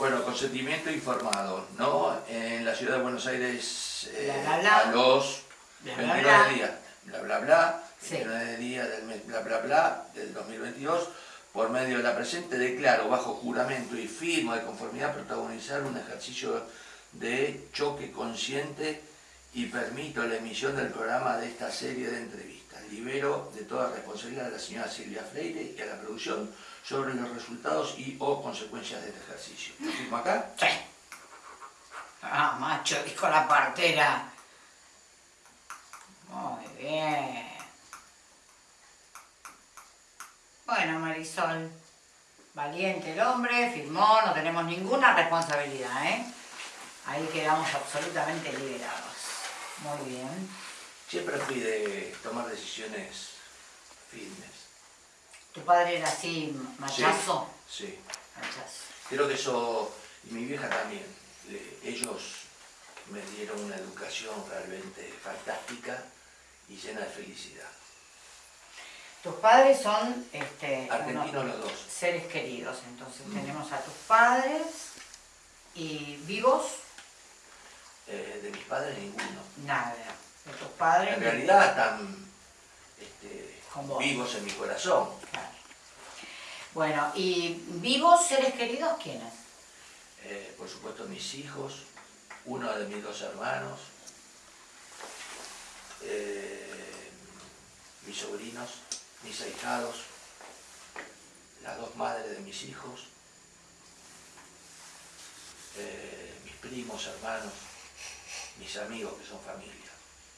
Bueno, consentimiento informado, ¿no? En la ciudad de Buenos Aires eh, Bla, bla, bla. a los Bla, bla, 29 bla. días, bla bla bla, Sí. 29 días del mes bla bla bla del 2022, por medio de la presente declaro bajo juramento y firmo de conformidad protagonizar un ejercicio de choque consciente y permito la emisión del programa de esta serie de entrevistas. Libero de toda responsabilidad a la señora Silvia Freire y a la producción sobre los resultados y o consecuencias de este ejercicio. ¿Lo firmo acá? Sí. Ah, macho, dijo la partera. Muy bien. Bueno, Marisol. Valiente el hombre, firmó, no tenemos ninguna responsabilidad, ¿eh? Ahí quedamos absolutamente liberados. Muy bien. Siempre fui de tomar decisiones firmes. ¿Tu padre era así, machazo? Sí. Machazo. Creo que eso, y mi vieja también, le- ellos me dieron una educación realmente fantástica y llena de felicidad. Tus padres son este, Argentinos los dos. seres queridos, entonces Mm. tenemos a tus padres y vivos, Eh, de mis padres ninguno. nada. De tus padres, En realidad están este, vivos en mi corazón. Bueno, y vivos seres queridos, ¿quiénes? Eh, por supuesto mis hijos, uno de mis dos hermanos, eh, mis sobrinos, mis ahijados, las dos madres de mis hijos, eh, mis primos, hermanos, mis amigos que son familia,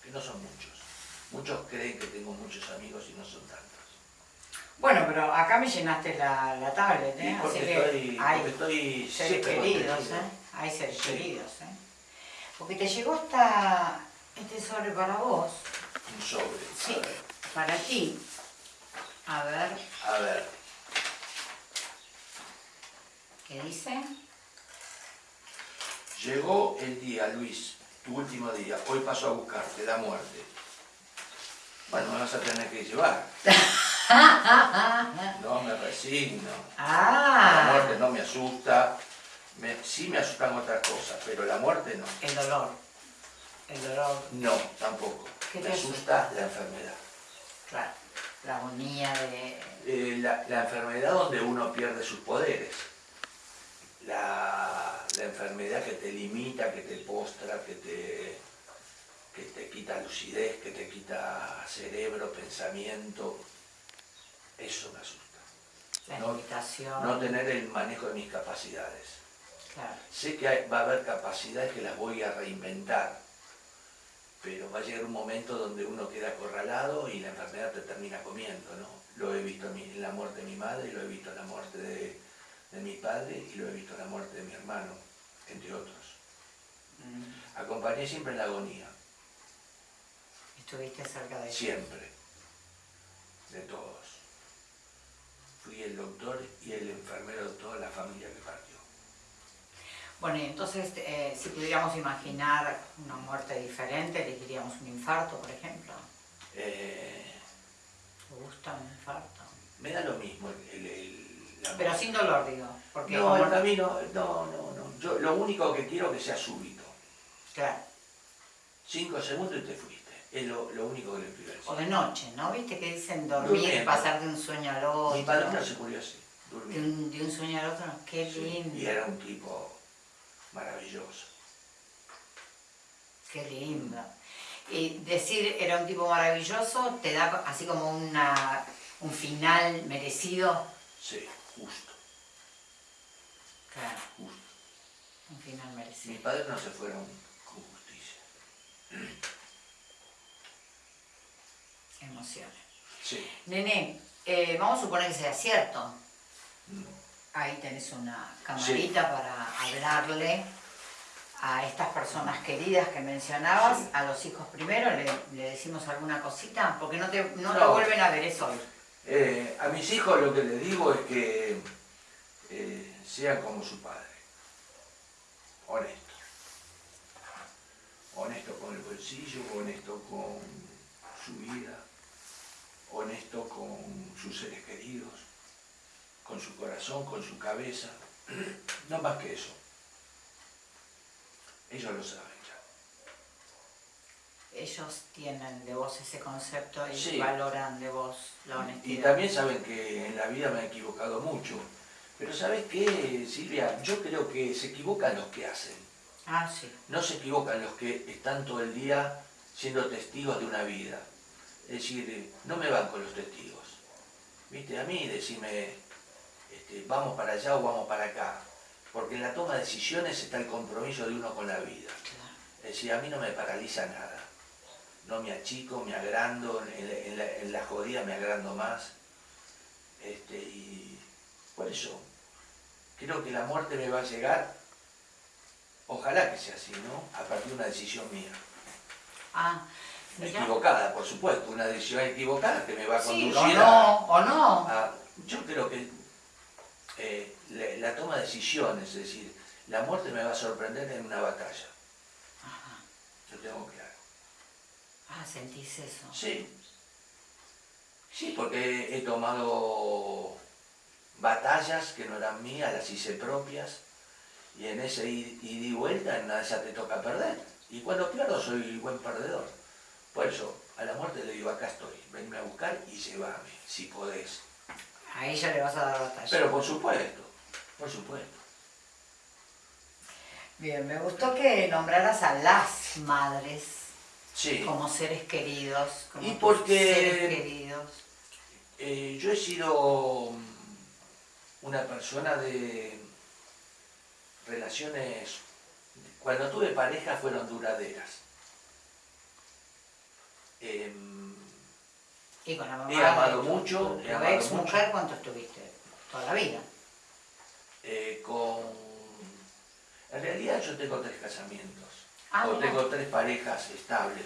que no son muchos. Muchos creen que tengo muchos amigos y no son tantos. Bueno, pero acá me llenaste la, la tablet, ¿eh? Así estoy, que hay estoy seres siempre queridos. ¿eh? Hay seres Sí. queridos, ¿eh? Porque te llegó esta, este sobre para vos, Un sobre. Sí. Para ti. A ver, A ver. ¿qué dice? Llegó el día, Luis, tu último día. Hoy paso a buscarte, la muerte. Bueno, me vas a tener que llevar. No me resigno. La muerte Ah, no me asusta. Me- sí me asustan otras cosas, pero la muerte no. el dolor. El dolor, No, tampoco. ¿Qué Me asusta la enfermedad. claro. La agonía de... Eh, la, la enfermedad donde uno pierde sus poderes. La, la enfermedad que te limita, que te postra, que te, que te quita lucidez, que te quita cerebro, pensamiento. Eso me asusta. La No- limitación. No tener el manejo de mis capacidades. Claro. Sé que hay- va a haber capacidades que las voy a reinventar, pero va a llegar un momento donde uno queda acorralado y la enfermedad te termina comiendo, ¿no? Lo he visto en, la muerte de mi madre, lo he visto en la muerte de, de mi padre y lo he visto en la muerte de mi hermano, entre otros. Mm. Acompañé siempre en la agonía, Estuviste cerca de siempre, de todos. Fui el doctor y el enfermero de toda la familia que partió. Bueno, y entonces, eh, si pudiéramos imaginar una muerte diferente, elegiríamos un infarto, por ejemplo. Eh, ¿Te gusta un infarto? me da lo mismo el, el- la Pero sin dolor, digo. Porque No, como- el camino, no, no, no. Yo lo único que quiero es que sea súbito. Claro. Cinco segundos y te fuiste. Es lo, lo único que le pido O de noche, ¿no? ¿Viste que dicen dormir, Durmiendo. pasar de un sueño al otro? Mi padrino se murió así, de, durmiendo. un, de un sueño al otro, qué Sí, lindo. Y era un tipo maravilloso. Qué lindo. Y decir era un tipo maravilloso te da así como una, un final merecido. Sí, justo, Claro, justo. un final Mis merecido. padres no se fueron con justicia. Emociones. Sí. Nene, eh, vamos a suponer que sea cierto. Mm. Ahí tenés una camarita para hablarle a estas personas queridas que mencionabas, Sí. a los hijos primero, le, le decimos alguna cosita, porque no te, no No. vuelven a ver, es hoy. Eh, a mis hijos lo que les digo es que eh, sean como su padre. Honesto. Honesto con el bolsillo, honesto con su vida, honesto con sus seres queridos, con su corazón, con su cabeza. No más que eso. Ellos lo saben ya. Ellos tienen de vos ese concepto y Sí. valoran de vos la Y honestidad. también saben que en la vida me he equivocado mucho. Pero ¿sabes qué, Silvia? Yo creo que se equivocan los que hacen. Ah, sí. No se equivocan los que están todo el día siendo testigos de una vida. Es decir, no me van con los testigos. ¿Viste? A mí decime, este, vamos para allá o vamos para acá. Porque en la toma de decisiones está el compromiso de uno con la vida. Es decir, a mí no me paraliza nada. No me achico, me agrando, en, la- en la, en la jodida me agrando más. Este, y por eso, creo que la muerte me va a llegar, ojalá que sea así, ¿no? A partir de una decisión mía. Ah. Equivocada, por supuesto, una decisión equivocada que me va a Sí, conducir o a- no, o no. a- Yo creo que eh, la, la toma de decisiones, es decir, la muerte me va a sorprender en una batalla. Ajá. Yo tengo claro. Ah, sentís eso. Sí. Sí, porque he tomado batallas que no eran mías, las hice propias, y en ese id ida y vuelta, en una de esas te toca perder. Y cuando pierdo soy buen perdedor. Por eso, a la muerte le digo, acá estoy, venme a buscar y llévame, si podés. A ella le vas a dar batalla. Pero por supuesto, por supuesto. Bien, me gustó que nombraras a las madres Sí, como seres queridos. Como Y porque- Seres queridos. eh, yo he sido mm, una persona de relaciones, cuando tuve pareja fueron duraderas. Em, Y con la mamá. He amado mucho, Tu, he amado ex mujer, ¿cuánto estuviste? Toda la vida. eh, con... En realidad yo tengo tres casamientos, Ah, o tengo tres parejas estables.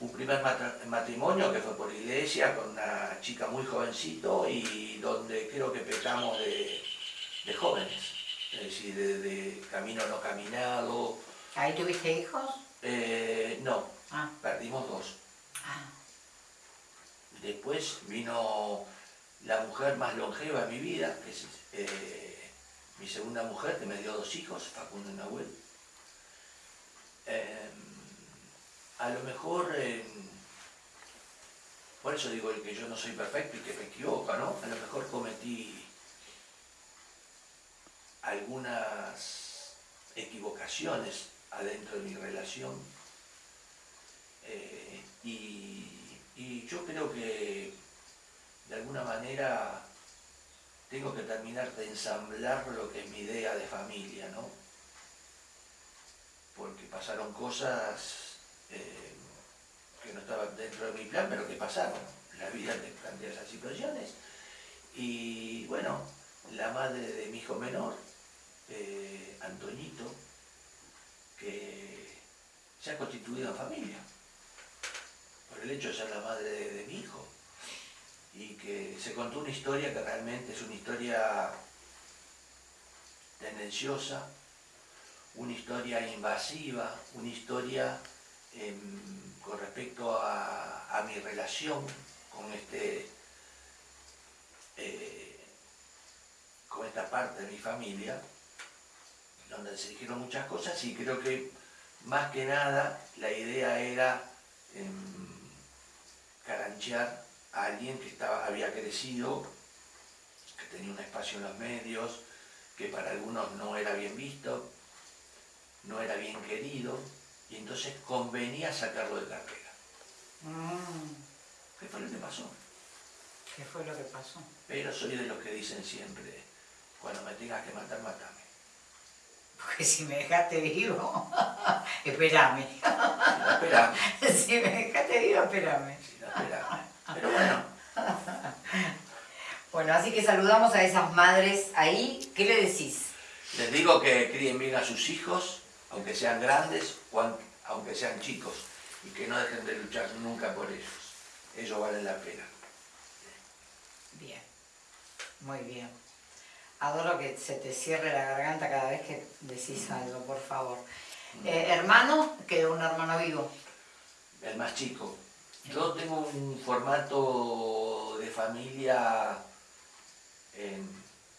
Un primer matrimonio que fue por iglesia con una chica muy jovencito y donde creo que pecamos de, de jóvenes, es decir, de, de camino no caminado. ¿Ahí tuviste hijos? Eh, no, Ah, perdimos dos. ah. Después vino la mujer más longeva de mi vida, que es eh, mi segunda mujer, que me dio dos hijos, Facundo y Nahuel. Eh, a lo mejor, eh, por eso digo que yo no soy perfecto y que me equivoco, ¿no? A lo mejor cometí algunas equivocaciones adentro de mi relación eh, y, yo creo que de alguna manera tengo que terminar de ensamblar lo que es mi idea de familia, ¿no? Porque pasaron cosas eh, que no estaban dentro de mi plan, pero que pasaron. La vida te plantea esas situaciones. Y bueno, la madre de mi hijo menor, eh, Antoñito, que se ha constituido en familia el hecho de ser la madre de, mi hijo. Y que se contó una historia que realmente es una historia tendenciosa, una historia invasiva, una historia em, con respecto a, a mi relación con este eh, con esta parte de mi familia, donde se dijeron muchas cosas y creo que más que nada la idea era em, caranchear a alguien que estaba, había crecido, que tenía un espacio en los medios, que para algunos no era bien visto, no era bien querido, y entonces convenía sacarlo de carrera. Mm, ¿Qué fue lo que pasó? ¿Qué fue lo que pasó? Pero soy de los que dicen siempre, cuando me tengas que matar, matame. Porque si me dejaste vivo, no, esperame, Si me dejaste vivo, espérame. si no, esperame. Pero bueno, Bueno, así que saludamos a esas madres ahí. ¿Qué le decís? les digo que críen bien a sus hijos, aunque sean grandes o aunque sean chicos, y que no dejen de luchar nunca por ellos. Ellos valen la pena. Bien, muy bien. Adoro que se te cierre la garganta cada vez que decís algo, por favor. Eh, ¿Hermano? Quedó un hermano vivo. el más chico. Yo tengo un formato de familia em,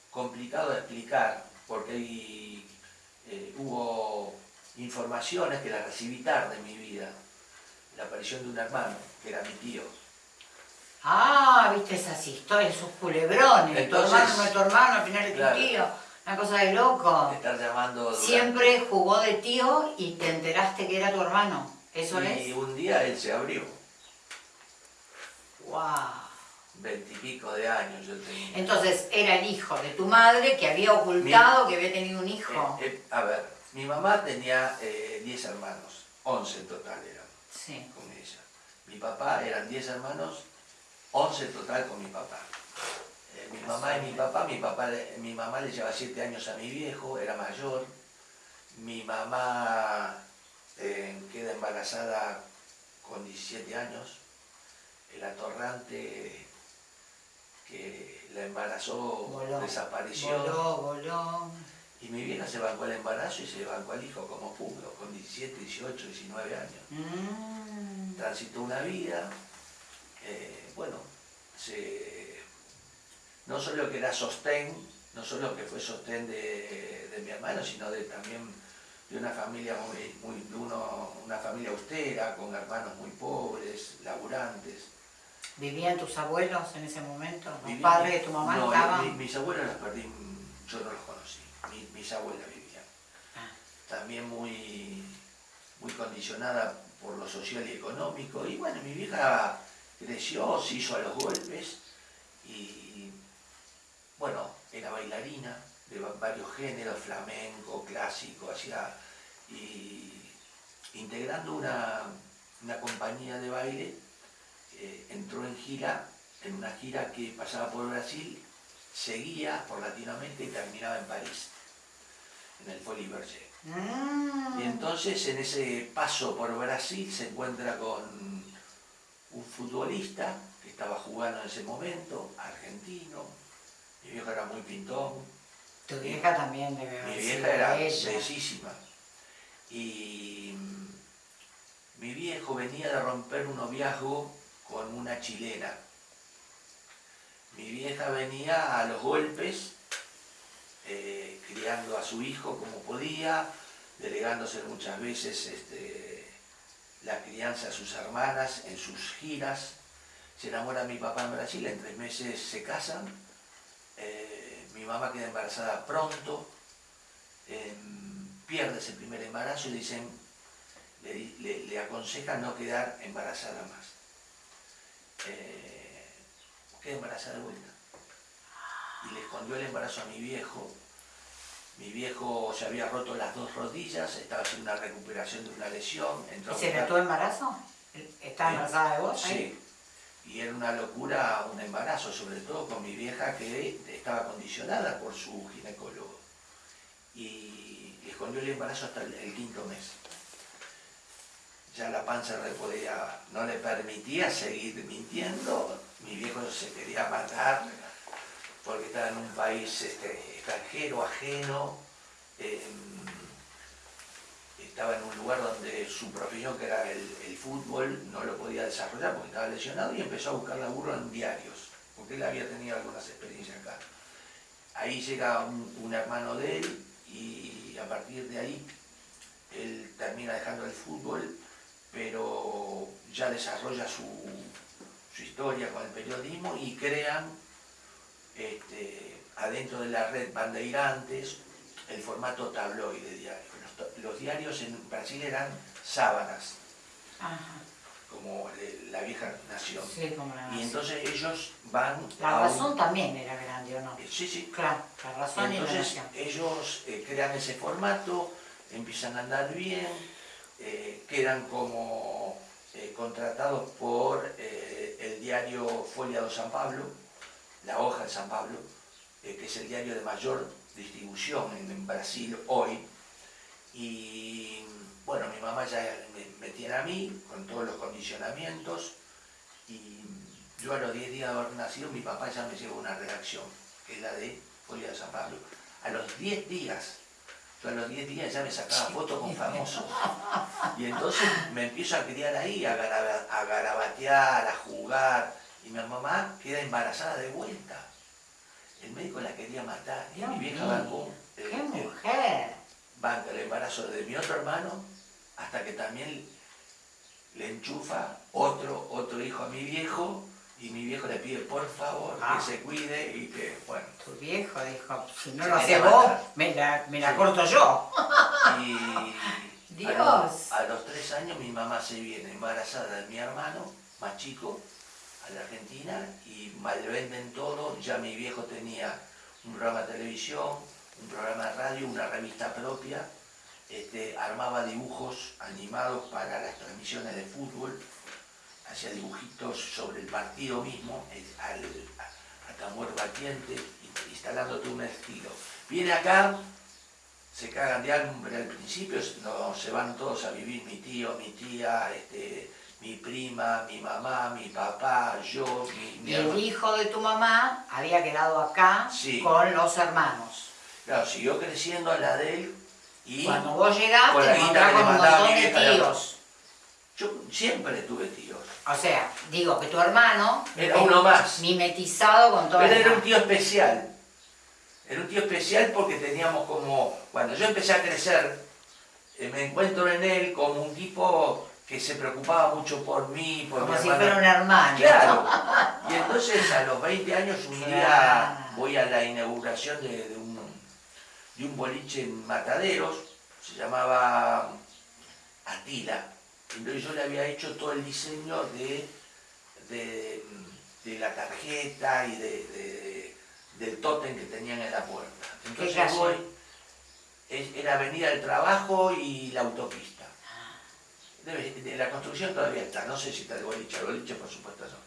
complicado de explicar, porque eh, hubo informaciones que las recibí tarde en mi vida. La aparición de un hermano, que era mi tío. Ah, viste esas historias, esos culebrones. tu hermano no es tu hermano, al final es tu tío. Una cosa de loco. Estás llamando. Siempre jugó de tío y te enteraste que era tu hermano. ¿Eso es? Y un día él se abrió. ¡Wow! veintipico de años yo tenía. Entonces era el hijo de tu madre que había ocultado que había tenido un hijo. Eh, eh, a ver, mi mamá tenía 10 eh, hermanos, 11 en total eran sí. con ella. Mi papá eran 10 hermanos, 11 en total con mi papá. mi mamá y mi papá, mi, papá, mi mamá le lleva 7 años a mi viejo, era mayor. Mi mamá queda embarazada con 17 años. El atorrante que la embarazó, desapareció. Voló, voló. Y mi vieja se bancó el embarazo y se bancó al hijo como pudo, con 17, 18, 19 años. Mm. Transitó una vida, eh, bueno, no solo que era sostén, no solo que fue sostén de, mi hermano, sino de también de una familia muy, muy uno, una familia austera, con hermanos muy pobres, laburantes. ¿Vivían tus abuelos en ese momento? ¿Los padres de tu mamá no, estaban? mis abuelos los perdí, yo no los conocí, mis abuelas vivían. Ah. También muy, muy condicionada por lo social y económico. Y bueno, mi vieja creció, se hizo a los golpes y bueno, era bailarina de varios géneros, flamenco, clásico, hacía y integrando una, una compañía de baile eh, entró en gira, en una gira que pasaba por Brasil, seguía por Latinoamérica y terminaba en París, en el Folie Berger. Ah. Y entonces en ese paso por Brasil se encuentra con un futbolista que estaba jugando en ese momento, argentino, mi vieja era muy pintón. Tu vieja también debe haber Mi vieja era bellísima. Y mi viejo venía de romper un noviazgo con una chilena. Mi vieja venía a los golpes, eh, criando a su hijo como podía, delegándose muchas veces este, la crianza a sus hermanas en sus giras. Se enamora mi papá en Brasil, en tres meses se casan. Eh, mi mamá queda embarazada pronto, em, pierde ese primer embarazo y dicen, le, aconsejan no quedar embarazada más eh, quedé embarazada de vuelta. Y le escondió el embarazo a mi viejo. Mi viejo se había roto las dos rodillas, estaba haciendo una recuperación de una lesión. ¿Y se notó embarazo? ¿Estaba embarazada de vos? Sí. Y era una locura un embarazo, sobre todo con mi vieja que estaba condicionada por su ginecólogo. Y le escondió el embarazo hasta el quinto mes ya la panza no le permitía seguir mintiendo, mi viejo se quería matar porque estaba en un país este, extranjero, ajeno, em, estaba en un lugar donde su profesión, que era el, fútbol, no lo podía desarrollar porque estaba lesionado y empezó a buscar laburo en diarios, porque él había tenido algunas experiencias acá. Ahí llega un hermano de él y a partir de ahí él termina dejando el fútbol pero ya desarrolla su, historia con el periodismo y crean este, adentro de la red Bandeirantes el formato tabloide diario. Los, diarios en Brasil eran sábanas, como la vieja nación. y entonces ellos van La razón también era grande, ¿o no? Eh, sí, sí. Claro, la razón y, entonces ellos eh, crean ese formato, empiezan a andar bien, eh, quedan como contratados por el diario Folia de San Pablo, la hoja de San Pablo, que es el diario de mayor distribución en, Brasil hoy. Y bueno, mi mamá ya me, tiene a mí con todos los condicionamientos y yo a los 10 días de haber nacido mi papá ya me lleva una redacción, que es la de Folia de San Pablo. A los 10 días yo a los 10 días ya me sacaba fotos con famosos. Y entonces me empiezo a criar ahí, a, garabatear, a jugar. Y mi mamá queda embarazada de vuelta. El médico la quería matar y mi vieja bancó ¡Qué eh, eh, mujer! banca el embarazo de mi otro hermano hasta que también le enchufa otro, otro hijo a mi viejo y mi viejo le pide por favor Ah. que se cuide y que, bueno, Tu viejo dijo, si no lo haces vos, me la, me la Sí. corto yo. y Dios. A, los, a los tres años mi mamá se viene embarazada de mi hermano, más chico, a la Argentina y malvenden todo, ya mi viejo tenía un programa de televisión, un programa de radio, una revista propia, este, armaba dibujos animados para las transmisiones de fútbol, hacía dibujitos sobre el partido mismo, al, a, tambor batiente, in- instalándote un estilo. Viene acá, se cagan de hambre al principio, se van todos a vivir mi tío, mi tía, este, mi prima, mi mamá, mi papá, yo, mi, mi Y el hijo de tu mamá había quedado acá Sí. con los hermanos. Claro, siguió creciendo la de él y Cuando vos llegaste, Con la guita que un montón de tíos. yo siempre tuve tíos. O sea, digo que tu hermano Era uno más. mimetizado con todo Pero el era un tío especial. Era un tío especial porque teníamos como, cuando yo empecé a crecer, eh, me encuentro en él como un tipo que se preocupaba mucho por mí, por como mi si hermana. fuera un hermano. Claro. Y entonces a los 20 años un día voy a la inauguración de, de un, de un boliche en Mataderos, se llamaba Atila. Entonces yo le había hecho todo el diseño de, de, de la tarjeta y de, de- del tótem que tenían en la puerta. Entonces voy, es- era Avenida del Trabajo y la autopista. Debe- de la construcción todavía está, no sé si está el boliche, el boliche por supuesto no.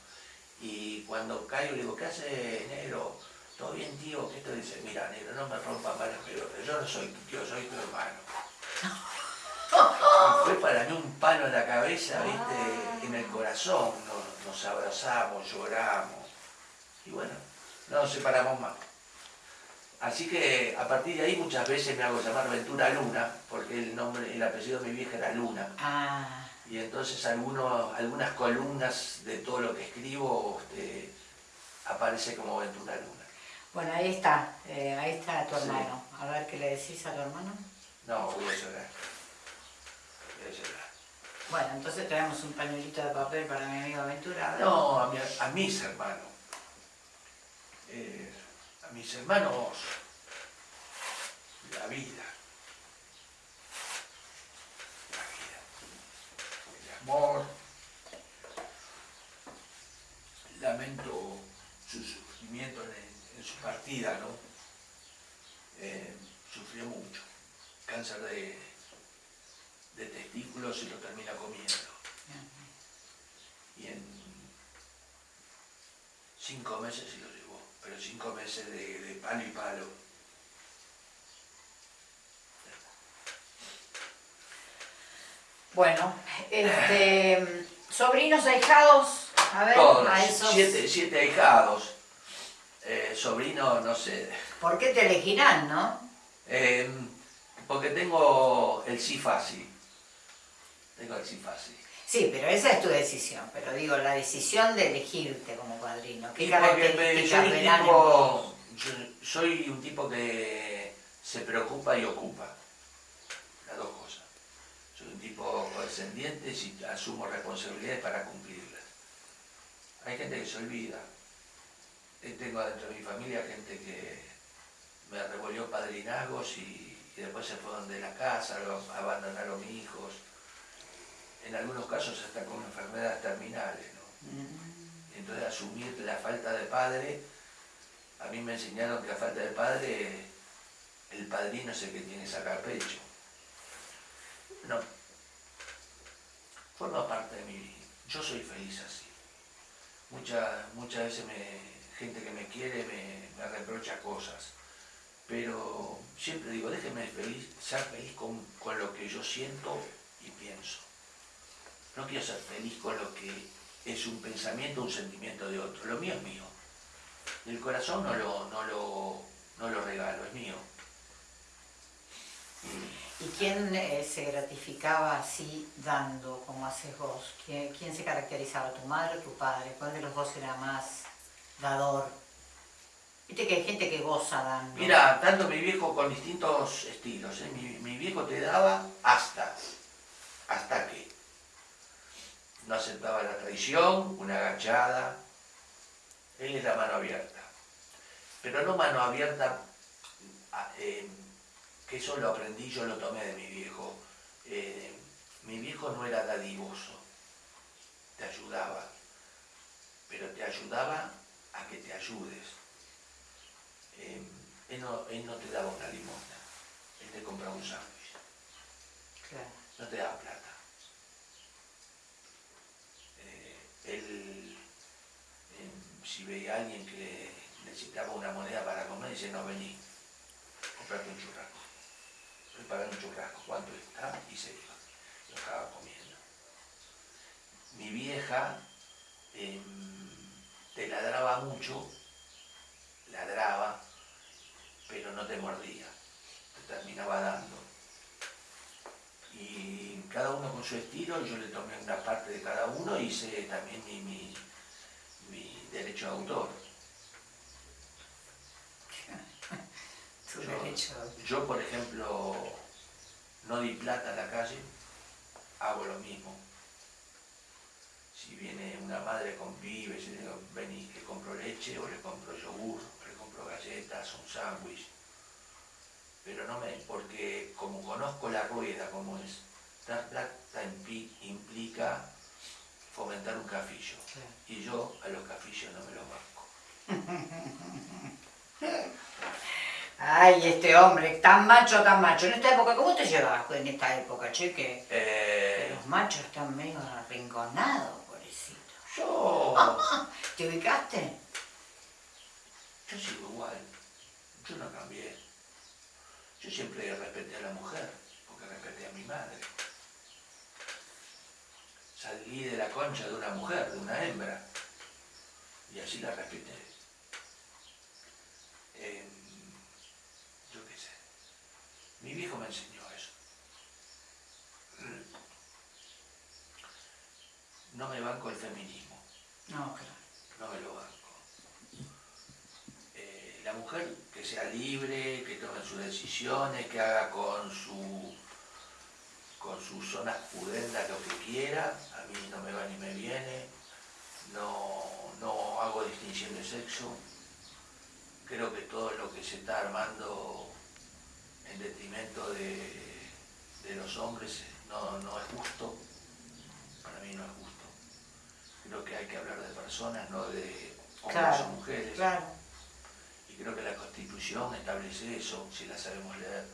Y cuando caigo le digo, ¿qué hace negro? ¿Todo bien tío? ¿Qué te dice? Mira negro, no me rompas más las pelotas, yo no soy tu tío, soy tu hermano. Y fue para mí un palo en la cabeza, viste, en el corazón, nos, nos abrazamos, lloramos. Y bueno, no nos separamos más. Así que a partir de ahí muchas veces me hago llamar Ventura Luna, porque el nombre, el apellido de mi vieja era Luna. Ah, Y entonces algunos, algunas columnas de todo lo que escribo este, aparece como Ventura Luna. bueno, ahí está, eh, ahí está tu Sí. hermano. A ver qué le decís a tu hermano. No, voy a llorar. Voy a llorar. Bueno, entonces traemos un pañuelito de papel para mi amigo Aventura. No, a, mi- a mis hermanos. Eh, mis hermanos, la vida. La vida. El amor. Lamento su sufrimiento en, en su partida, ¿no? Eh, sufrió mucho. Cáncer de, de testículos y lo termina comiendo. Y en cinco meses se lo pero cinco meses de, de palo y palo. Bueno, este, sobrinos ahijados, a ver, Todos, a esos, siete, siete ahijados, eh, sobrinos, no sé, ¿por qué te elegirán, no? eh, porque tengo el sí fácil. Tengo el sí fácil. Sí, pero esa es tu decisión, pero digo, la decisión de elegirte como padrino. ¿Qué Y características soy, verán tipo, yo soy un tipo que se preocupa y ocupa. Las dos cosas. Soy un tipo condescendiente y asumo responsabilidades para cumplirlas. Hay gente que se olvida. Eh, Tengo dentro de mi familia gente que me revolvió padrinazgos y, y después se fueron de la casa, abandonaron mis hijos. En algunos casos hasta con enfermedades terminales. ¿no? Mm, Entonces asumir la falta de padre, a mí me enseñaron que la falta de padre, el padrino es el que tiene que sacar pecho. No. Forma parte de mi vida. Yo soy feliz así. Muchas, muchas veces me, gente que me quiere me, me reprocha cosas. Pero siempre digo, déjeme feliz, ser feliz con, con lo que yo siento y pienso. No quiero ser feliz con lo que es un pensamiento, un sentimiento de otro. Lo mío es mío. El corazón no lo, no lo, no lo regalo, es mío. ¿Y quién eh, se gratificaba así dando, como haces vos? ¿Quién, quién se caracterizaba, tu madre o tu padre? ¿Cuál de los dos era más dador? Viste que hay gente que goza dando. Mira, tanto mi viejo con distintos estilos. ¿eh? Mi, mi viejo te daba hasta. ¿Hasta qué? No aceptaba la traición, una agachada. Él es la mano abierta. Pero no mano abierta, ah, eh, que eso lo aprendí, yo lo tomé de mi viejo. Eh, mi viejo no era dadivoso, te ayudaba, pero te ayudaba a que te ayudes. Eh, él, no, él, no, te daba una limosna, él te compraba un sándwich. Claro. No te daba plata. Eh, él, eh, si veía a alguien que necesitaba una moneda para comer, dice, no, vení, comprate un churrasco. Preparar un churrasco, ¿cuánto está? Y se iba. Lo estaba comiendo. Mi vieja eh, te ladraba mucho, ladraba, pero no te mordía, te terminaba dando. Cada uno con su estilo, yo le tomé una parte de cada uno y hice también mi, mi, mi derecho de autor. Tu Yo, derecho yo, por ejemplo, no di plata a la calle, hago lo mismo. Si viene una madre con pibes, le digo, vení, le compro leche, o le compro yogur, o le compro galletas, un sándwich. Pero no me, porque como conozco la rueda como es, dar plata impli- implica fomentar un cafillo. Y yo a los cafillos no me los banco. Ay, este hombre, tan macho, tan macho. En esta época, ¿cómo te llevas en esta época, che? Que que Eh, los machos están medio arrinconados, pobrecito. yo... ¿Te ubicaste? Yo sigo igual, yo no cambié. Yo siempre respeté a la mujer, porque respeté a mi madre. Salí de la concha de una mujer, de una hembra, y así la respeté. Em, yo qué sé, mi viejo me enseñó eso. No me banco el feminismo No, claro. no me lo banco. Eh, la mujer que sea libre, que tome sus decisiones, que haga con su con sus zonas pudendas lo que quiera, a mí no me va ni me viene, no, no hago distinción de sexo, creo que todo lo que se está armando en detrimento de, de los hombres no, no es justo, para mí no es justo. Creo que hay que hablar de personas, no de hombres Claro, o mujeres. Claro. Y creo que la Constitución establece eso, si la sabemos leer.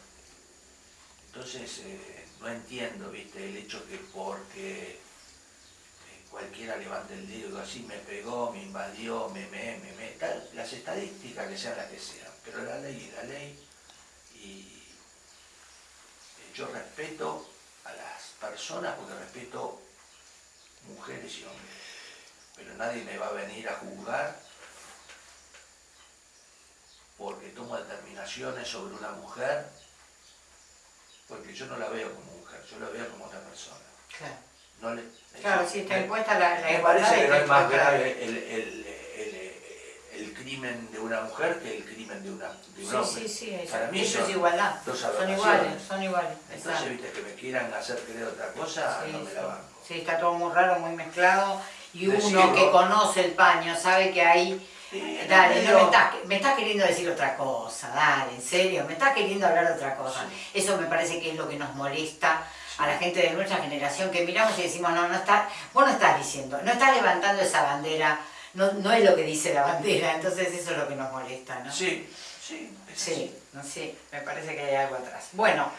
Entonces, eh, no entiendo, viste, el hecho que porque eh, cualquiera levante el dedo así me pegó, me invadió, me, me, me, me, las estadísticas que sean las que sean, pero la ley es la ley y eh, yo respeto a las personas porque respeto mujeres y hombres, pero nadie me va a venir a juzgar porque tomo determinaciones sobre una mujer, porque yo no la veo como mujer, yo la veo como otra persona. Claro, No le, claro sí, está impuesta la, la me parece que no es más grave el, el- el- el crimen de una mujer que el crimen de, una, de un Sí, hombre. sí, sí, Para eso, mí eso son es igualdad. dos Son iguales, son iguales. Entonces, exacto. viste, que me quieran hacer creer otra cosa, Sí, no me la banco. Sí, está todo muy raro, muy mezclado. Y uno que conoce el paño sabe que ahí... Sí, Dale, no me estás, me estás queriendo decir otra cosa, dale, en serio, me estás queriendo hablar de otra cosa. Eso me parece que es lo que nos molesta a la gente de nuestra generación, que miramos y decimos, no, no está, vos no estás diciendo, no estás levantando esa bandera, no, no es lo que dice la bandera, entonces eso es lo que nos molesta, ¿no? Sí, sí. Sí, no sé, me parece que hay algo atrás. Bueno,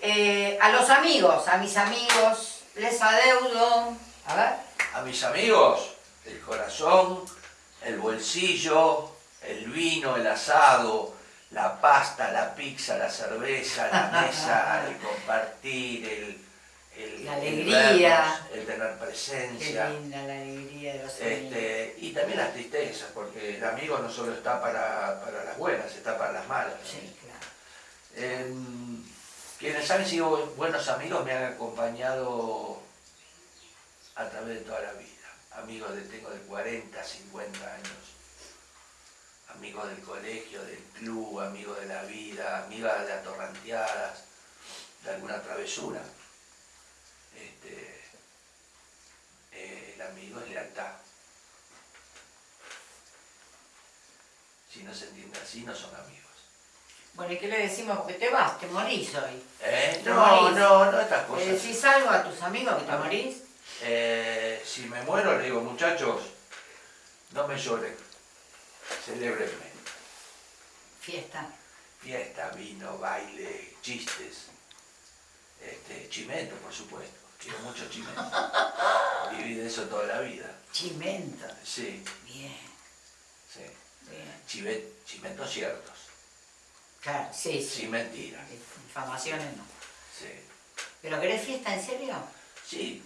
eh, a los amigos, a mis amigos, les adeudo, a ver, A mis amigos, el corazón, el bolsillo, el vino, el asado, la pasta, la pizza, la cerveza, la mesa, el compartir, el, el, La el alegría. vernos, el tener qué presencia. linda la alegría de los. Este, y también las tristezas, porque el amigo no solo está para, para las buenas, está para las malas. Sí, claro. Em, quienes han sido buenos amigos me han acompañado a través de toda la vida. Amigos de tengo de 40, 50 años. amigos del colegio, del club, amigos de la vida, amigas de atorranteadas, de alguna travesura. Este, eh, el amigo es lealtad. Si no se entiende así, no son amigos. Bueno, ¿y qué le decimos? Porque te vas, te morís hoy. ¿Eh? Te No, morís. no, no estas cosas. ¿Le decís algo a tus amigos que te morís? Eh, si me muero, le digo, muchachos, no me lloren, celébrenme. Fiesta. Fiesta, vino, baile, chistes, este, chimento, por supuesto. Quiero mucho chimento. Viví de eso toda la vida. Chimento. Sí, Bien, sí. bien. Chive- chimentos ciertos, Claro, sí, sí. sin mentiras. Infamaciones no. Sí. ¿Pero querés fiesta en serio? Sí,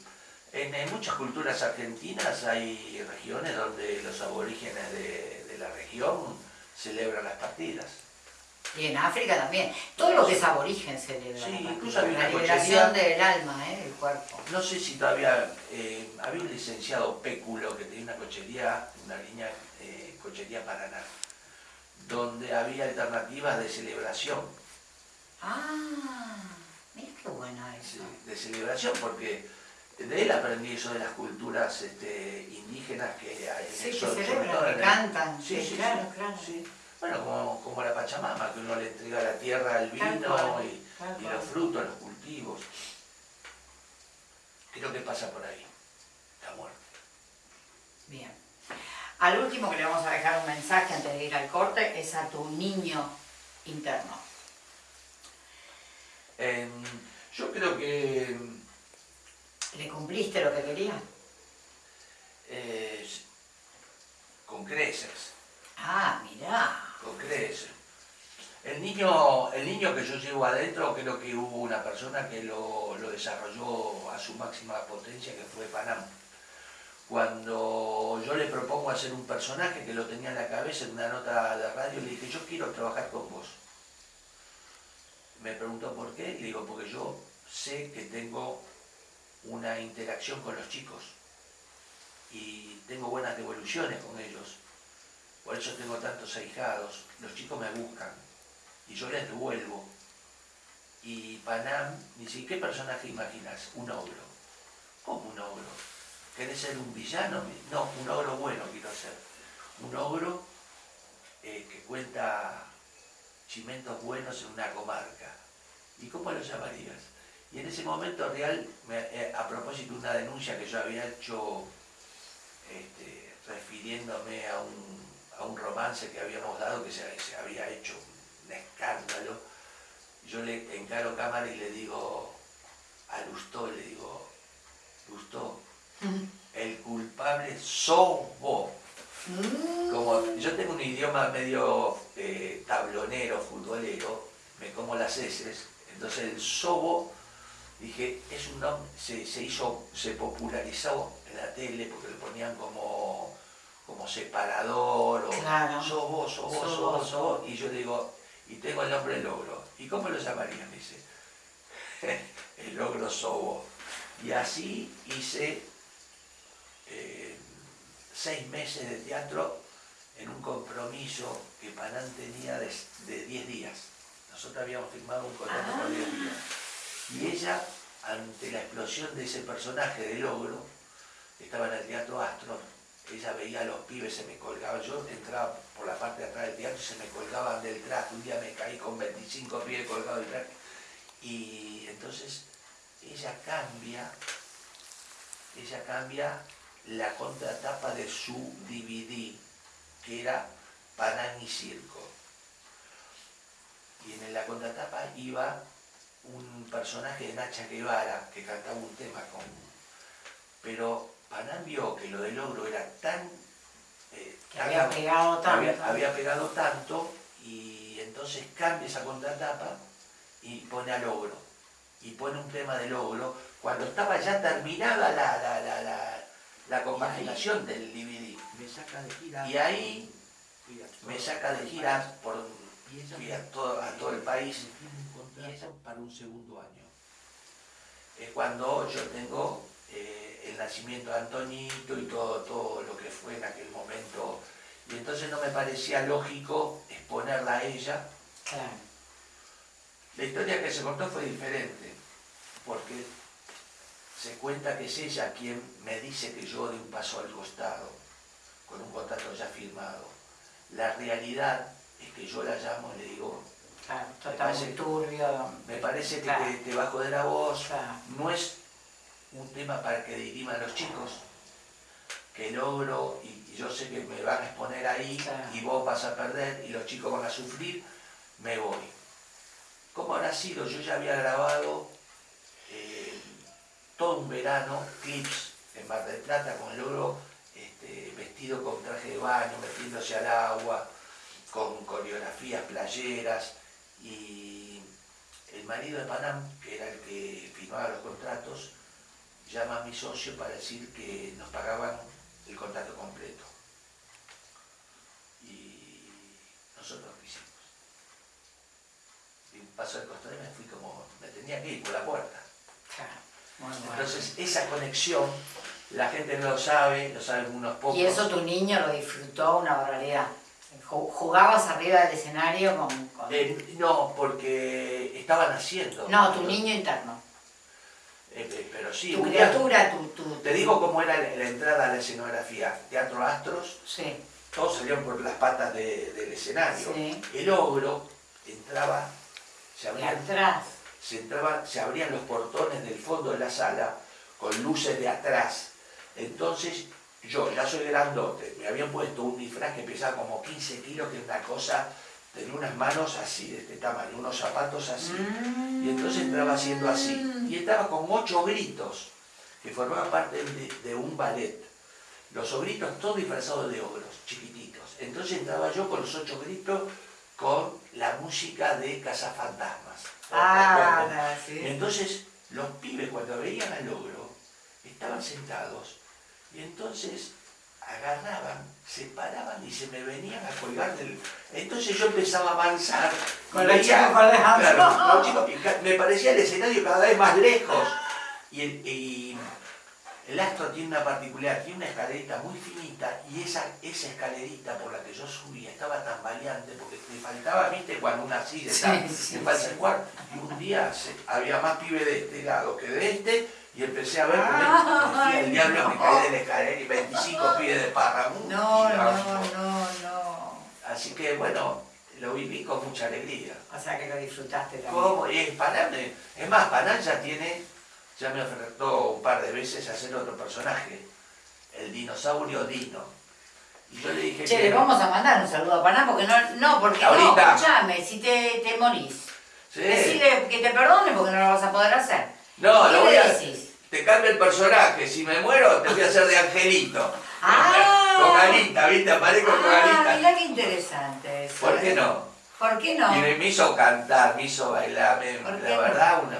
en, en muchas culturas argentinas hay regiones donde los aborígenes de, de la región celebran las partidas. Y en África también. Todo lo que es aborigen celebra. Sí, la incluso La liberación cochería. del alma, ¿eh? del cuerpo. No sé si todavía eh, había un licenciado Péculo que tenía una cochería, una línea eh, cochería Paraná, donde había alternativas de celebración, Ah, mira qué bueno sí, eso. de celebración, porque de él aprendí eso de las culturas este, indígenas que hay en Sí, el que celebran, que cantan. Sí, Sí, claro, sí, claro. sí. Bueno, como, como la Pachamama, que uno le entrega la tierra, el Tal vino y, los frutos, los cultivos. Creo que pasa por ahí, la muerte. Bien. Al último que le vamos a dejar un mensaje antes de ir al corte es a tu niño interno. Em, yo creo que ¿Le cumpliste lo que quería? eh, con creces, Ah, mirá. con creces. El niño, el niño que yo llevo adentro, creo que hubo una persona que lo, lo desarrolló a su máxima potencia, que fue Panam. Cuando yo le propongo hacer un personaje que lo tenía en la cabeza en una nota de radio, le dije, yo quiero trabajar con vos. Me preguntó por qué, y le digo, porque yo sé que tengo una interacción con los chicos y tengo buenas devoluciones con ellos. Por eso tengo tantos ahijados. Los chicos me buscan y yo les devuelvo. Y Panam, dice, ¿qué personaje imaginas? Un ogro. ¿Cómo un ogro? ¿Querés ser un villano? No, un ogro bueno quiero ser. Un ogro eh, que cuenta chimentos buenos en una comarca. ¿Y cómo lo llamarías? Y en ese momento real, me- eh, a propósito de una denuncia que yo había hecho este, refiriéndome a un, a un romance que habíamos dado que se, se había hecho un escándalo, yo le encaro cámara y le digo a Lustó, le digo, Lustó, el culpable sos vos. Como yo tengo un idioma medio eh, tablonero, futbolero, me como las heces, entonces el sobo, dije, es un nombre, se, se hizo, se popularizó en la tele porque lo ponían como, como separador, o Claro. sobo, sobo, Sobo, sobo, sobo, y yo le digo, y tengo el nombre logro. ¿Y cómo lo llamarían? Me dice, el logro sobo. Y así hice eh, seis meses de teatro en un compromiso que Panán tenía de, de 10 días. Nosotros habíamos firmado un contrato por 10 días. Y ella, ante la explosión de ese personaje de logro, estaba en el Teatro Astro, ella veía a los pibes, se me colgaban, yo entraba por la parte de atrás del teatro y se me colgaban del traje, un día me caí con 25 pibes colgados del traje, y entonces ella cambia, ella cambia la contratapa de su DVD, que era Panán y Circo. Y en la contratapa iba un personaje de Nacha Guevara que cantaba un tema con... Pero Panán vio que lo del ogro era tan... eh, Que tan- había pegado tanto. había, había pegado tanto y entonces cambia esa contratapa y pone al ogro. Y pone un tema del ogro cuando estaba ya terminada la, la, la, la, la compaginación del DVD. Me saca de gira. Y ahí me saca de gira por a todo, a todo el país ella para un segundo año. Es cuando yo tengo eh, el nacimiento de Antonito y todo, todo lo que fue en aquel momento. y entonces no me parecía lógico exponerla a ella. Claro. La historia que se contó fue diferente, porque se cuenta que es ella quien me dice que yo de un paso al costado, con un contrato ya firmado. La realidad es que yo la llamo y le digo, Claro, Me está parece- muy turbio. me parece que Claro. te, te bajo de la voz, Claro. no es un tema para que diriman los chicos, que logro y y yo sé que me van a exponer ahí y vos vas a perder y los chicos van a sufrir, me voy. ¿Cómo habrá sido? Yo ya había grabado eh, todo un verano clips en Mar del Plata con logro este, vestido con traje de baño, metiéndose al agua, con coreografías playeras y el marido de Panam, que era el que firmaba los contratos, llama a mi socio para decir que nos pagaban el contrato completo. Y nosotros lo hicimos. Y un paso al costado y me fui como, me tenía que ir por la puerta. Entonces esa conexión, la gente no lo sabe, lo saben unos pocos. Y eso tu niño lo disfrutó una barbaridad. Ju- Jugabas arriba del escenario con... con- Eh, no, porque estaban haciendo. no, tu niño interno. Eh, eh, pero sí, tu criatura, tu, tu... Te digo cómo era la, entrada a la escenografía. Teatro Astros, Sí, todos salían por las patas de- del escenario. sí. El ogro entraba, se abrían, atrás. se, entraba, se abrían los portones del fondo de la sala con luces de atrás. Entonces yo ya soy grandote, me habían puesto un disfraz que pesaba como 15 kilos, que es una cosa, tenía unas manos así de este tamaño, unos zapatos así. Y entonces entraba haciendo así. Y entraba con ocho gritos que formaban parte de, de un ballet. Los ogritos todos disfrazados de ogros, chiquititos. Entonces entraba yo con los ocho gritos con la música de Cazafantasmas. Ah, Y sí. entonces los pibes cuando veían al ogro estaban sentados y entonces agarraban, se paraban y se me venían a colgar del... Entonces yo empezaba a avanzar. Con los chicos. Claro, los chicos, me parecía el escenario cada vez más lejos. Y el, y el astro tiene una particularidad, tiene una escalerita muy finita y esa, esa escalerita por la que yo subía estaba tan valiente porque me faltaba, viste, cuando una así de Sí, sí, falta el cuarto. Y un día se- había más pibe de este lado que de este y empecé a ver decía el diablo que caí de la escalera y 25 pibes de párramo. No, y no, no, no. Así que bueno, lo viví con mucha alegría. O sea que lo disfrutaste también. ¿Cómo? Y Panam, eh, es más, Panam ya tiene, ya me ofertó un par de veces hacer otro personaje, el dinosaurio Dino. Y yo le dije Che, que... le vamos a mandar un saludo a Paná porque no, no, porque Ahorita. no, escuchame, si te, te morís. Sí. Decirle que te perdone porque no lo vas a poder hacer. No, ¿Qué lo voy a... decís? Te cambio el personaje, si me muero te voy a hacer de angelito. Ah. Con Alita, ¿viste? Aparezco con Ah, Alita. mirá qué interesante eso. ¿Por qué ¿eh? no? ¿Por qué no? Y me, hizo cantar, me hizo bailar, me- ¿Por qué la no? verdad, una-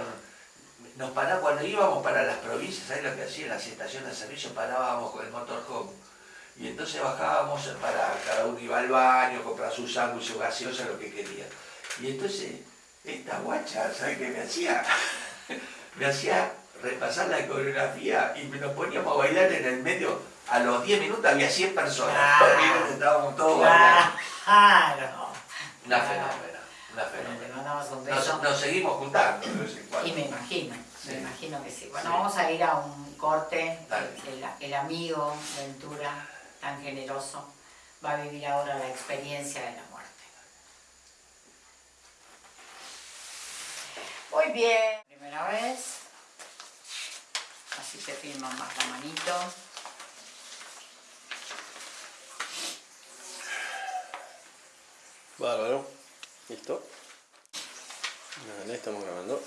nos paraba, cuando íbamos para las provincias, ¿sabes lo que hacía? En las estaciones de servicio parábamos con el motorhome. Y entonces bajábamos para cada uno iba al baño, comprar su sándwich, su gaseosa, lo que quería. Y entonces, esta guacha, ¿sabes qué me hacía? me hacía repasar la coreografía y nos poníamos a bailar en el medio. A los 10 minutos había 100 personas. Ah. Estábamos todos bailando. Claro. Una Claro. fenómena, una un Nos, seguimos juntando de vez en cuando. Y me imagino, Sí. me imagino que sí. Bueno, Sí. vamos a ir a un corte. El amigo Ventura, tan generoso, va a vivir ahora la experiencia de la muerte. Muy bien. Primera vez. Así te filman más la manito. Bárbaro. ¿Listo? Vale, estamos grabando.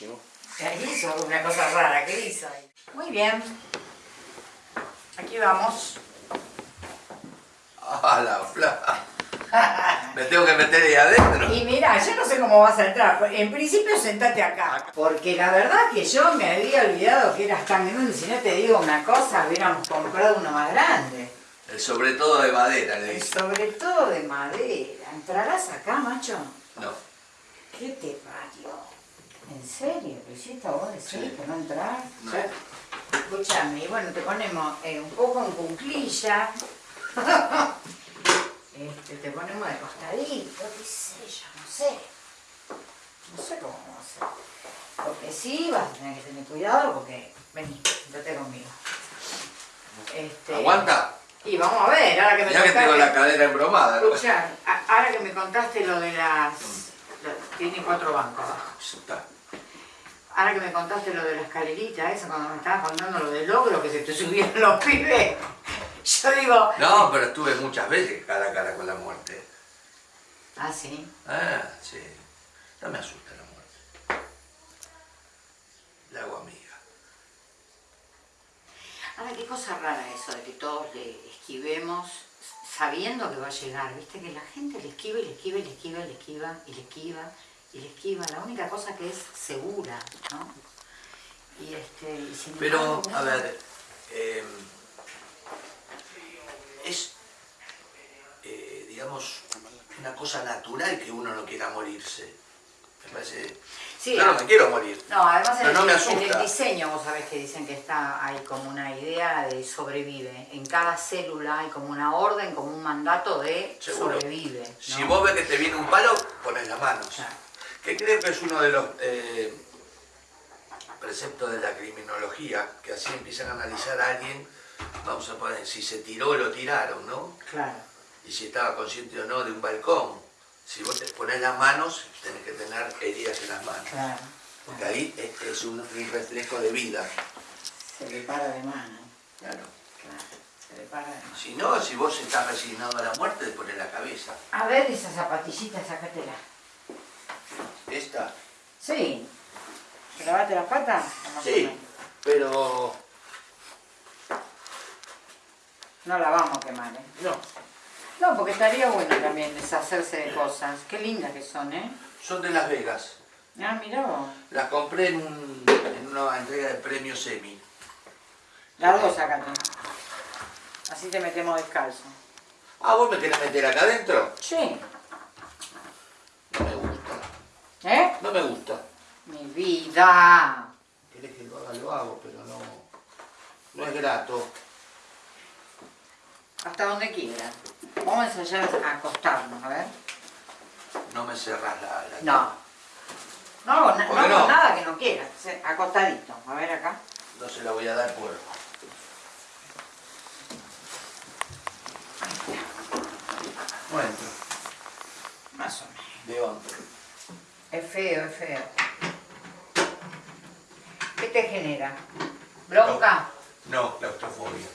Buenísimo. ¿Qué hizo? Una cosa rara, ¿qué hizo ahí? Muy bien. Aquí vamos. ¡Ah, la fla! Me tengo que meter ahí adentro. Y mira, yo no sé cómo vas a entrar. En principio sentate acá. Porque la verdad que yo me había olvidado que eras tan grande. Si no te digo una cosa, hubiéramos comprado uno más grande. El sobre todo de madera, le Y dice. sobre todo de madera. ¿Entrarás acá, macho? No. ¿Qué te parió? ¿En serio? ¿Lo hiciste vos decís Sí. que no entrar? No. Escúchame, bueno, te ponemos eh, un poco en cunclilla. este, te ponemos de costadito, qué sé yo, no sé. No sé cómo vamos a hacer. Lo que sí vas a tener que tener cuidado porque, vení, sentate conmigo. Este, ¿Aguanta? Y vamos a ver, ahora que me Mirá que tengo contaste- la cadera embromada. ¿no? Escuchá, ahora que me contaste lo de las... lo- tiene cuatro bancos abajo. Ahora que me contaste lo de la escalerita, esa cuando me estabas contando lo del logro que se te subieron los pibes, yo digo... No, pero estuve muchas veces cara a cara con la muerte. Ah, sí. Ah, sí. No me asusta la muerte. La hago amiga. Ahora, qué cosa rara eso de que todos le esquivemos sabiendo que va a llegar. Viste que la gente le esquiva y le esquiva y le esquiva y le esquiva y le esquiva y le esquiva. La única cosa que es segura, ¿no? Y este, y sin Pero, embargo, a ver, eh, es, eh, digamos, una cosa natural que uno no quiera morirse. Me parece... Sí, yo no me quiero morir. No, además en el, no me en asusta. el diseño vos sabés que dicen que está hay como una idea de sobrevive. En cada célula hay como una orden, como un mandato de Seguro. sobrevive. ¿no? Si vos ves que te viene un palo, pones las manos. Claro. Que creo que es uno de los eh, preceptos de la criminología, que así empiezan a analizar a alguien, vamos a poner, si se tiró o lo tiraron, ¿no? Claro. Y si estaba consciente o no de un balcón. Si vos te pones las manos, tenés que tener heridas en las manos. Claro. Porque ahí es, es un, reflejo de vida. Se le para de mano. Claro. Claro. Se le para de mano. Si no, si vos estás resignado a la muerte, te pones la cabeza. A ver esa zapatillita, sácatela. Esta, Sí. ¿Te lavaste las patas? sí, pero No la vamos a quemar, ¿eh? no. No, porque estaría bueno también deshacerse de cosas. Qué lindas que son, ¿eh? Son de Las Vegas. Ah, mirá vos. Las compré en, un- en una entrega de premio semi. Las dos sácate. Así te metemos descalzo. Ah, ¿vos me querés meter acá adentro? Sí. No me gusta. ¿Eh? No me gusta. Mi vida. Querés que lo haga, lo hago, pero no, no es grato. Hasta donde quiera. Vamos a ensayar a acostarnos, a ver. No me cerrás la... la- No. No hago, na- ¿Por no hago no? nada que no quieras. Sí, Acostadito. A ver acá. No se la voy a dar por... Bueno, Más o menos. de onda. Es feo, es feo. ¿Qué te genera? ¿Bronca? No, claustrofobia.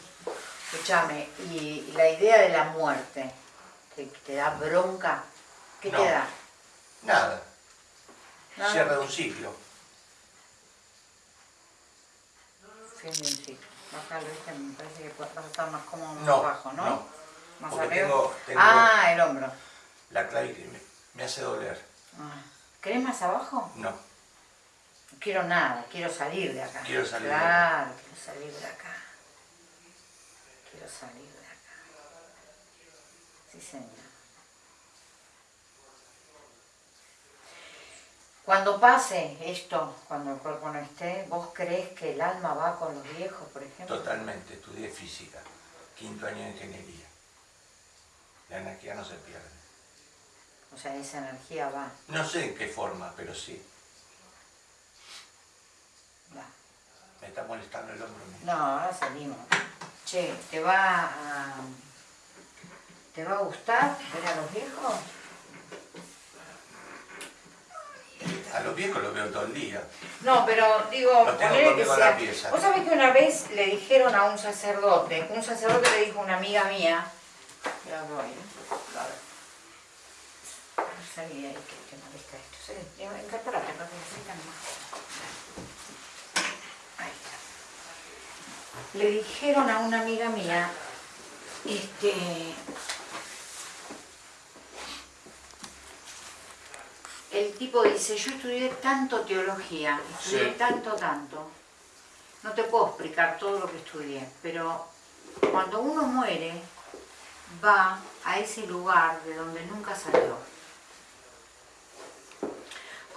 Escúchame, y la idea de la muerte, ¿te, te da bronca? ¿Qué No. te da? Nada. Nada. Cierre de un ciclo. Fin de un ciclo. Bájalo, ¿viste? Me parece que vas a estar más cómodo más No, abajo, ¿no? no. Más arriba. tengo- tengo- Ah, el hombro. La clavícula me, me hace doler. Ah. ¿Querés más abajo? No. No quiero nada, quiero salir de acá. Quiero salir de acá. Claro, quiero salir de acá. Quiero salir de acá. Sí, señor. Cuando pase esto, cuando el cuerpo no esté, ¿vos crees que el alma va con los viejos, por ejemplo? Totalmente. Estudié física. Quinto año de ingeniería. La energía no se pierde. O sea, esa energía va, No sé en qué forma, pero sí. va. Me está molestando el hombro. No, ahora salimos. Che, ¿te va a... ¿Te va a gustar ver a los viejos? A los viejos los veo todo el día. No, pero digo, ponele que la pieza. Vos sabés que una vez le dijeron a un sacerdote, un sacerdote le dijo a una amiga mía, Mira, voy, ¿eh? A ver. Salí ahí que te molesta esto. Sí, incorporate, no te necesitan más. Ahí está. Le dijeron a una amiga mía, este, el tipo dice, yo estudié tanto teología, estudié Sí. tanto, tanto. No te puedo explicar todo lo que estudié, pero cuando uno muere, va a ese lugar de donde nunca salió.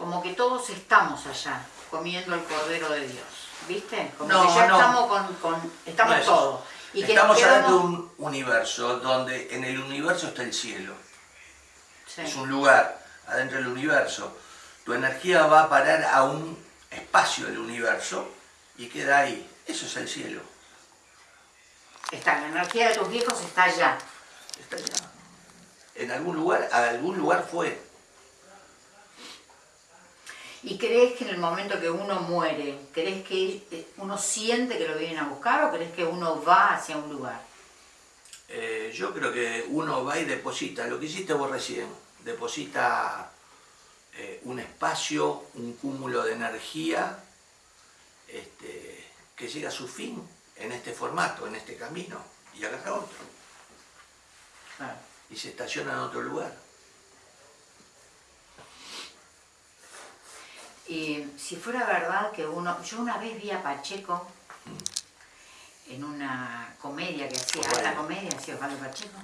Como que todos estamos allá, comiendo el Cordero de Dios. ¿Viste? Como No, que ya no. estamos con, con- estamos No es eso. todos. Y que Estamos nos hablando de un universo donde en el universo está el cielo. Sí. Es un lugar adentro del universo. Tu energía va a parar a un espacio del universo y queda ahí. Eso es el cielo. Está, la energía de tus viejos está allá. Está allá. En algún lugar, a algún lugar fue. ¿Y crees que en el momento que uno muere, crees que eh, uno siente que lo vienen a buscar o crees que uno va hacia un lugar? Eh, yo creo que uno va y deposita, lo que hiciste vos recién, deposita eh, un espacio, un cúmulo de energía este, que llega a su fin en este formato, en este camino, y agarra otro, Claro. y se estaciona en otro lugar. Y si fuera verdad que uno, yo una vez vi a Pacheco en una comedia que hacía, Bueno. alta comedia, hacía Osvaldo Pacheco,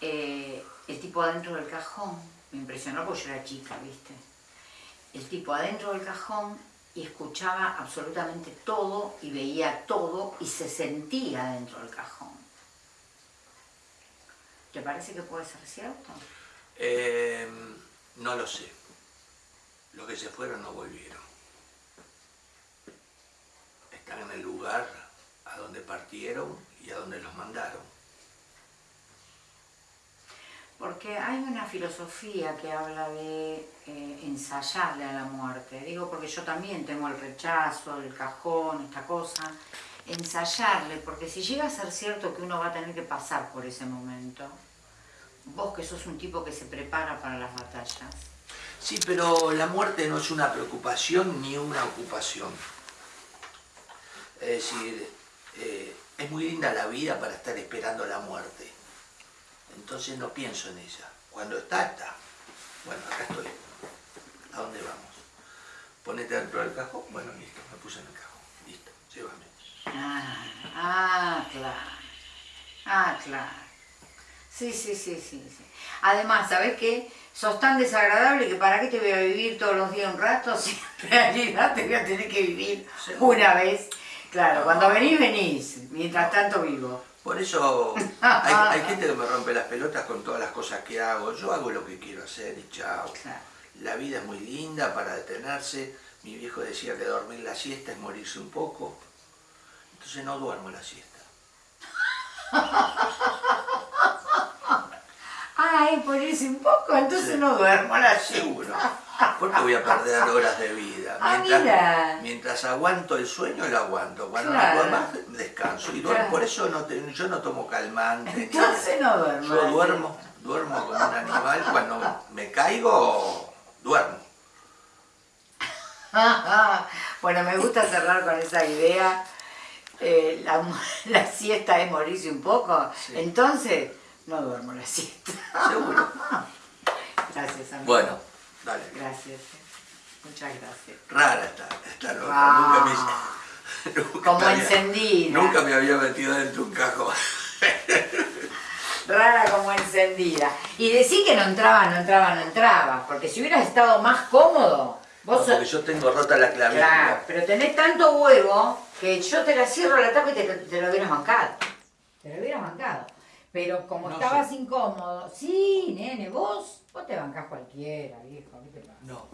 Eh, el tipo adentro del cajón, me impresionó porque yo era chica, ¿viste? El tipo adentro del cajón y escuchaba absolutamente todo y veía todo y se sentía dentro del cajón. ¿Te parece que puede ser cierto? Eh, no lo sé. Los que se fueron no volvieron. Están en el lugar a donde partieron y a donde los mandaron. Porque hay una filosofía que habla de eh, ensayarle a la muerte. Digo porque yo también tengo el rechazo, el cajón, esta cosa. Ensayarle, porque si llega a ser cierto que uno va a tener que pasar por ese momento, vos que sos un tipo que se prepara para las batallas, Sí, pero la muerte no es una preocupación ni una ocupación. Es decir, eh, es muy linda la vida para estar esperando la muerte. Entonces no pienso en ella. Cuando está, está. Bueno, acá estoy. ¿A dónde vamos? Ponete dentro del cajón. Bueno, listo, me puse en el cajón. Listo, llévame. Ah, ah, claro. Ah, claro. Sí, sí, sí, sí, sí. Además, ¿sabes qué? Sos tan desagradable que para qué te voy a vivir todos los días un rato si en realidad te voy a tener que vivir una vez. Claro, cuando venís, venís. Mientras tanto vivo. Por eso hay, hay gente que me rompe las pelotas con todas las cosas que hago. Yo hago lo que quiero hacer y chao. Claro. La vida es muy linda para detenerse. Mi viejo decía que dormir la siesta es morirse un poco. Entonces no duermo la siesta. Ay, por irse un poco, entonces no duermo a la Seguro. Porque voy a perder horas de vida. Ah, Mientras, mira. mientras aguanto el sueño, lo aguanto. Cuando Claro. no puedo más, descanso. Y. Claro. Por eso no te- yo no tomo calmante. Entonces no duermo. Yo duermo, duermo como un animal. Cuando me caigo, duermo. bueno, me gusta cerrar con esa idea. Eh, la, la siesta es morirse un poco. Sí. Entonces, no duermo la siesta. Seguro. Gracias, amigo. Bueno, dale. Gracias. Muchas gracias. Rara esta nota. Ah. Nunca me, nunca Como encendida. Nunca me había metido dentro de un cajón. Rara como encendida. Y decir que no entraba, no entraba, no entraba. Porque si hubieras estado más cómodo, vos Porque sos- yo tengo rota la clavícula. Claro, pero tenés tanto huevo que yo te la cierro la tapa y te, te lo hubieras bancado. Te lo hubieras bancado. Pero como No estabas sé. incómodo, sí, nene, vos, vos te bancás cualquiera, viejo, ¿qué te pasa? No,